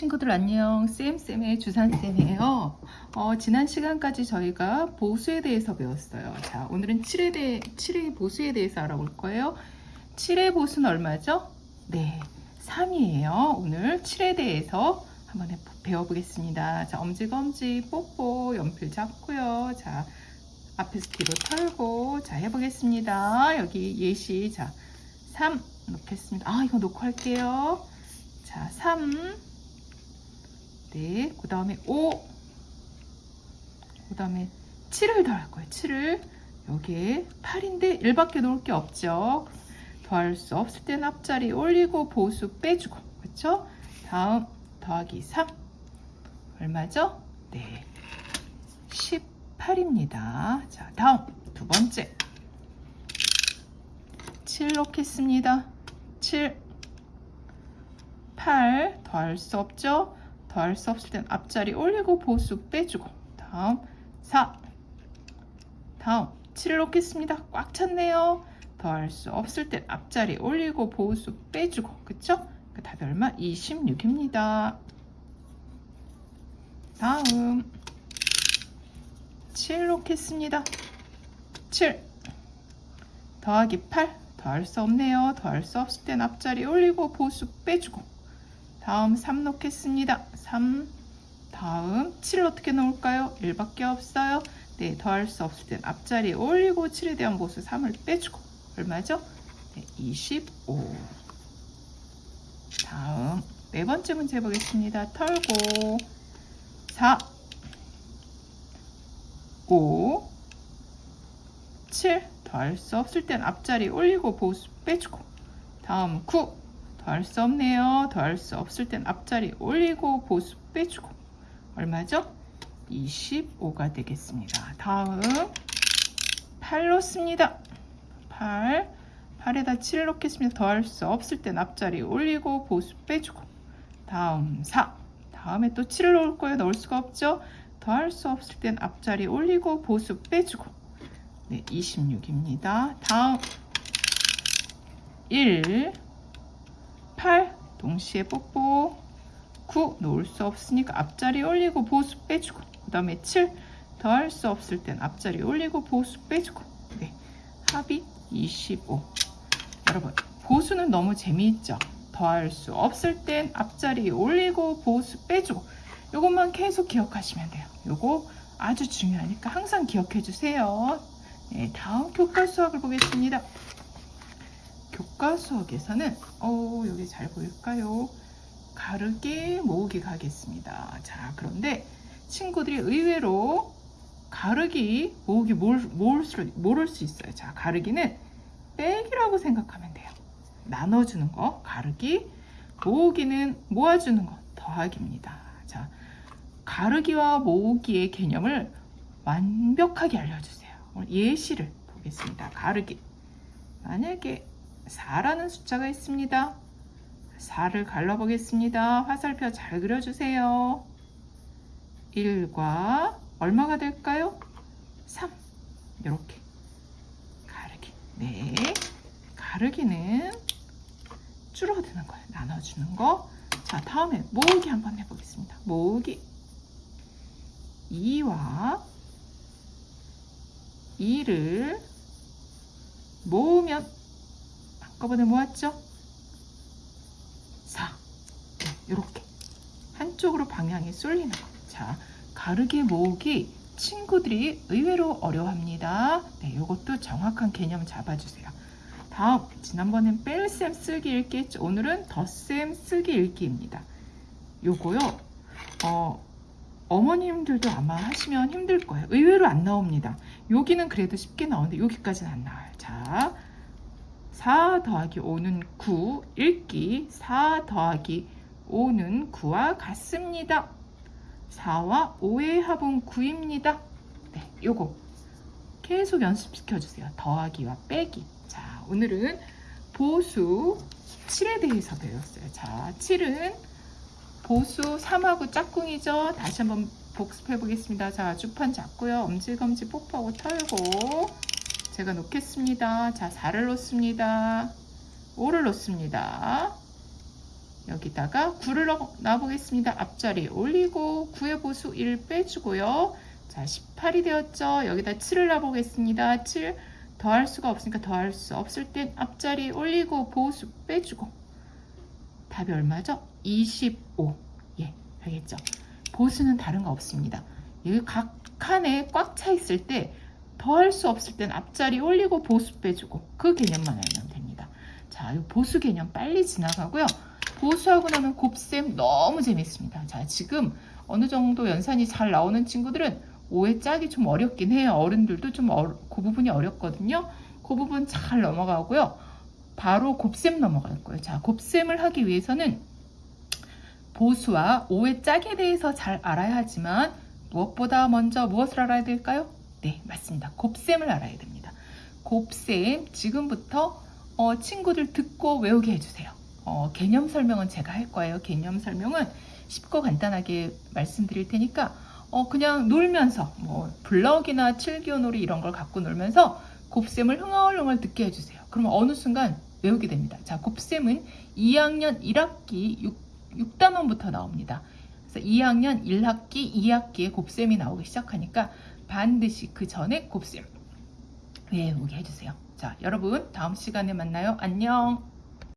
친구들 안녕. 쌤쌤의 주산쌤이에요. 어, 지난 시간까지 저희가 보수에 대해서 배웠어요. 자 오늘은 7회, 대, 7회 보수에 대해서 알아볼 거예요. 7회 보수는 얼마죠? 네 3이에요. 오늘 7에 대해서 한번 배워보겠습니다. 자 엄지검지 뽀뽀 연필 잡고요. 자 앞에서 뒤로 털고 자 해보겠습니다. 여기 예시. 자3 놓겠습니다. 아 이거 놓고 할게요. 자, 3. 네. 그 다음에 5. 그 다음에 7을 더할 거예요. 7을. 여기에 8인데 1밖에 놓을 게 없죠. 더할 수 없을 땐 앞자리 올리고 보수 빼주고. 그렇죠? 다음 더하기 3. 얼마죠? 네. 18입니다. 자, 다음 두 번째. 7 놓겠습니다. 7. 8 더할 수 없죠? 더할 수 없을 땐 앞자리 올리고 보수 빼주고 다음 4 다음 7을 놓겠습니다. 꽉 찼네요. 더할 수 없을 땐 앞자리 올리고 보수 빼주고 그쵸? 그 답이 얼마? 26입니다. 다음 7 놓겠습니다. 7 더하기 8 더할 수 없네요. 더할 수 없을 땐 앞자리 올리고 보수 빼주고 다음 3 놓겠습니다. 3 다음 7을 어떻게 놓을까요? 1밖에 없어요. 네, 더할 수 없을 땐 앞자리 올리고 7에 대한 보수 3을 빼주고 얼마죠? 네, 25 다음 네 번째 문제 보겠습니다. 털고 4 5 7 더할 수 없을 땐 앞자리 올리고 보수 빼주고 다음 9 더할 수 없네요. 더할 수 없을 땐 앞자리 올리고 보수 빼주고 얼마죠? 25가 되겠습니다. 다음 8 놓습니다. 8 8에다 7을 놓겠습니다. 더할 수 없을 땐 앞자리 올리고 보수 빼주고 다음 4 다음에 또 7을 넣을 거예요. 넣을 수가 없죠. 더할 수 없을 땐 앞자리 올리고 보수 빼주고 네, 26입니다. 다음 1 8 동시에 뽀뽀. 9 놓을 수 없으니까 앞자리 올리고 보수 빼주고. 그 다음에 7 더할 수 없을 땐 앞자리 올리고 보수 빼주고. 네, 합이 25 여러분 보수는 너무 재미있죠? 더할 수 없을 땐 앞자리 올리고 보수 빼주고. 이것만 계속 기억하시면 돼요. 요거 아주 중요하니까 항상 기억해 주세요. 네, 다음 교과 수학을 보겠습니다 교과 수학에서는 어 여기 잘 보일까요? 가르기 모으기 가겠습니다. 자 그런데 친구들이 의외로 가르기 모으기 모를, 수, 모를 수 있어요. 자 가르기는 빼기라고 생각하면 돼요. 나눠주는 거 가르기 모으기는 모아주는 거 더하기입니다. 자 가르기와 모으기의 개념을 완벽하게 알려주세요. 예시를 보겠습니다. 가르기 만약에 4라는 숫자가 있습니다. 4를 갈라보겠습니다. 화살표 잘 그려주세요. 1과 얼마가 될까요? 3 이렇게 가르기 네 가르기는 줄어드는 거예요. 나눠주는 거. 자 다음에 모으기 한번 해보겠습니다. 모으기 2와 2를 모으면 한꺼번에 모았죠? 4 이렇게 한쪽으로 방향이 쏠리는 거. 자, 가르기 모으기 친구들이 의외로 어려워합니다. 네, 이것도 정확한 개념 잡아주세요. 다음, 지난번엔 뺄셈 쓰기 읽기 했죠. 오늘은 덧셈 쓰기 읽기입니다. 요거요, 어, 어머님들도 아마 하시면 힘들 거예요. 의외로 안 나옵니다. 여기는 그래도 쉽게 나오는데 여기까지는 안 나와요. 자, 4 더하기 5는 9 읽기 4 더하기 5는 9와 같습니다. 4와 5의 합은 9입니다. 네, 요거 계속 연습시켜 주세요. 더하기와 빼기. 자, 오늘은 보수 7에 대해서 배웠어요. 자, 7은 보수 3하고 짝꿍이죠. 다시 한번 복습해 보겠습니다. 자, 주판 잡고요. 엄지검지 뽀뽀하고 털고 제가 놓겠습니다. 자, 4를 놓습니다. 5를 놓습니다. 여기다가 9를 놔보겠습니다. 앞자리에 올리고 9의 보수 1 빼주고요. 자, 18이 되었죠. 여기다 7을 놔보겠습니다. 7 더할 수가 없으니까 더할 수 없을 땐 앞자리에 올리고 보수 빼주고 답이 얼마죠? 25. 예, 알겠죠? 보수는 다른 거 없습니다. 여기 각 칸에 꽉 차 있을 때 더 할 수 없을 땐 앞자리 올리고 보수 빼주고 그 개념만 알면 됩니다. 자, 이 보수 개념 빨리 지나가고요. 보수하고 나면 곱셈 너무 재밌습니다. 자, 지금 어느 정도 연산이 잘 나오는 친구들은 5의 짝이 좀 어렵긴 해요. 어른들도 좀 어, 그 부분이 어렵거든요. 그 부분 잘 넘어가고요. 바로 곱셈 넘어갈 거예요. 자, 곱셈을 하기 위해서는 보수와 5의 짝에 대해서 잘 알아야 하지만 무엇보다 먼저 무엇을 알아야 될까요? 네, 맞습니다. 곱셈을 알아야 됩니다. 곱셈 지금부터 어, 친구들 듣고 외우게 해주세요. 어, 개념 설명은 제가 할 거예요. 개념 설명은 쉽고 간단하게 말씀드릴 테니까 어, 그냥 놀면서 뭐 블럭이나 칠기오놀이 이런 걸 갖고 놀면서 곱셈을 흥얼흥얼 듣게 해주세요. 그러면 어느 순간 외우게 됩니다. 자, 곱셈은 2학년 1학기 6, 6단원부터 나옵니다. 그래서 2학년 1학기, 2학기에 곱셈이 나오기 시작하니까 반드시 그 전에 곱셈 외우게 해주세요. 자, 여러분 다음 시간에 만나요. 안녕.